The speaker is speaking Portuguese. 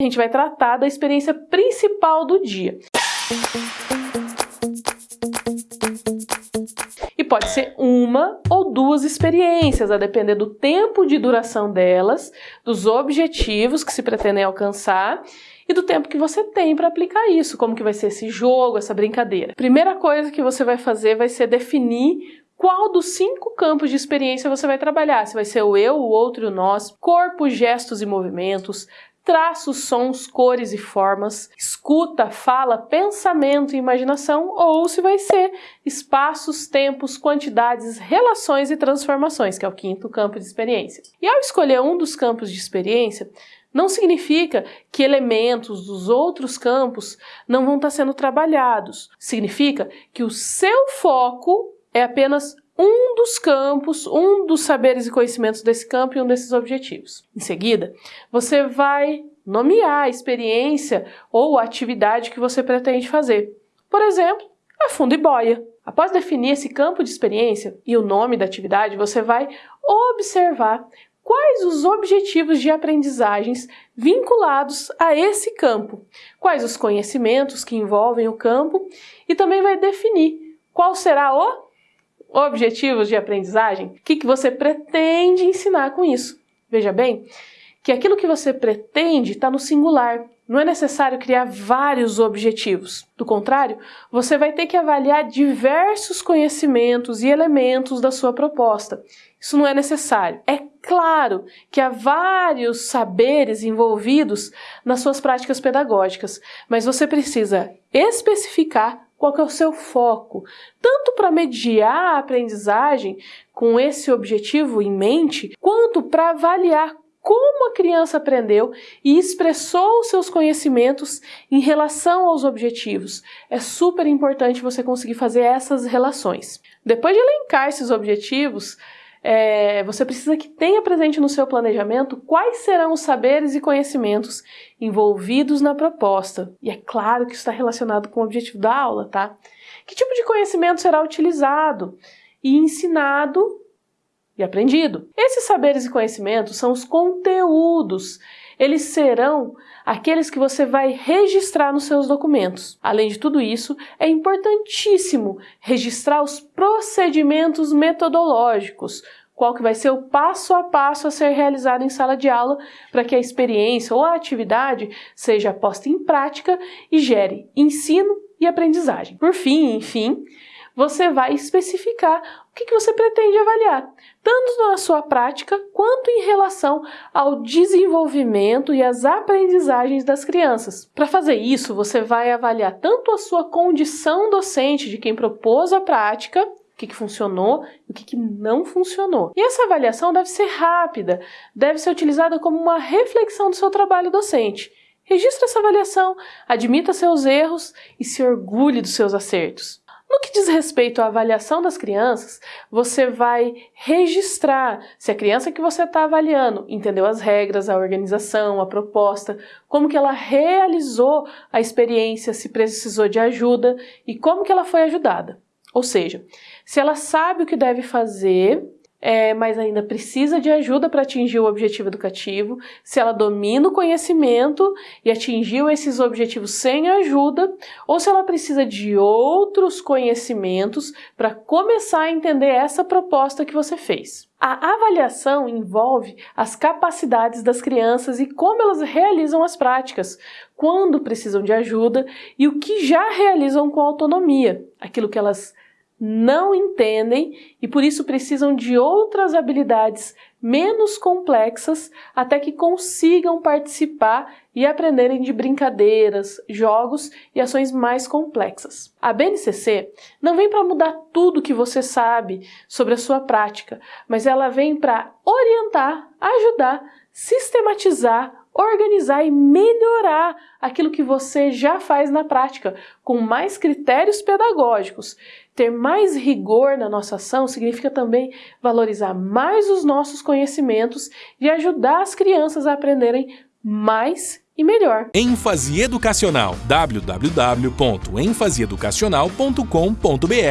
a gente vai tratar da experiência principal do dia. E pode ser uma ou duas experiências, a depender do tempo de duração delas, dos objetivos que se pretendem alcançar e do tempo que você tem para aplicar isso, como que vai ser esse jogo, essa brincadeira. Primeira coisa que você vai fazer vai ser definir qual dos cinco campos de experiência você vai trabalhar. Se vai ser o eu, o outro e o nós, corpo, gestos e movimentos, traços, sons, cores e formas, escuta, fala, pensamento e imaginação, ou se vai ser espaços, tempos, quantidades, relações e transformações, que é o quinto campo de experiência. E ao escolher um dos campos de experiência, não significa que elementos dos outros campos não vão estar sendo trabalhados. Significa que o seu foco é apenas um dos campos, um dos saberes e conhecimentos desse campo e um desses objetivos. Em seguida, você vai nomear a experiência ou a atividade que você pretende fazer. Por exemplo, a fundo e boia. Após definir esse campo de experiência e o nome da atividade, você vai observar quais os objetivos de aprendizagens vinculados a esse campo, quais os conhecimentos que envolvem o campo e também vai definir qual será o objetivos de aprendizagem, o que, que você pretende ensinar com isso. Veja bem que aquilo que você pretende está no singular. Não é necessário criar vários objetivos. Do contrário, você vai ter que avaliar diversos conhecimentos e elementos da sua proposta. Isso não é necessário. É claro que há vários saberes envolvidos nas suas práticas pedagógicas, mas você precisa especificar qual é o seu foco, tanto para mediar a aprendizagem com esse objetivo em mente, quanto para avaliar como a criança aprendeu e expressou seus conhecimentos em relação aos objetivos. É super importante você conseguir fazer essas relações. Depois de elencar esses objetivos, é, você precisa que tenha presente no seu planejamento quais serão os saberes e conhecimentos envolvidos na proposta. E é claro que isso está relacionado com o objetivo da aula, tá? Que tipo de conhecimento será utilizado e ensinado e aprendido? Esses saberes e conhecimentos são os conteúdos. Eles serão aqueles que você vai registrar nos seus documentos. Além de tudo isso, é importantíssimo registrar os procedimentos metodológicos, qual que vai ser o passo a passo a ser realizado em sala de aula para que a experiência ou a atividade seja posta em prática e gere ensino e aprendizagem. Por fim, enfim, você vai especificar o que, que você pretende avaliar, tanto na sua prática quanto em relação ao desenvolvimento e às aprendizagens das crianças. Para fazer isso, você vai avaliar tanto a sua condição docente de quem propôs a prática, o que, que funcionou e o que, que não funcionou. E essa avaliação deve ser rápida, deve ser utilizada como uma reflexão do seu trabalho docente. Registre essa avaliação, admita seus erros e se orgulhe dos seus acertos. No que diz respeito à avaliação das crianças, você vai registrar se a criança que você está avaliando entendeu as regras, a organização, a proposta, como que ela realizou a experiência, se precisou de ajuda e como que ela foi ajudada. Ou seja, se ela sabe o que deve fazer é, mas ainda precisa de ajuda para atingir o objetivo educativo, se ela domina o conhecimento e atingiu esses objetivos sem ajuda, ou se ela precisa de outros conhecimentos para começar a entender essa proposta que você fez. A avaliação envolve as capacidades das crianças e como elas realizam as práticas, quando precisam de ajuda e o que já realizam com autonomia, aquilo que elas não entendem e por isso precisam de outras habilidades menos complexas até que consigam participar e aprenderem de brincadeiras, jogos e ações mais complexas. A BNCC não vem para mudar tudo que você sabe sobre a sua prática, mas ela vem para orientar, ajudar, sistematizar, organizar e melhorar aquilo que você já faz na prática, com mais critérios pedagógicos. Ter mais rigor na nossa ação significa também valorizar mais os nossos conhecimentos e ajudar as crianças a aprenderem mais e melhor. ênfase educacional www.enfaseeducacional.com.br